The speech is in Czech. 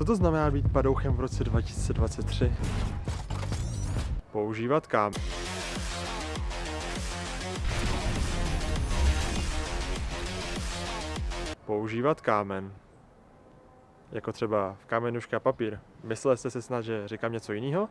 Co to znamená být padouchem v roce 2023? Používat kám. Používat kámen. Jako třeba v kámenuška papír. Mysleli jste si snad, že říkám něco jiného?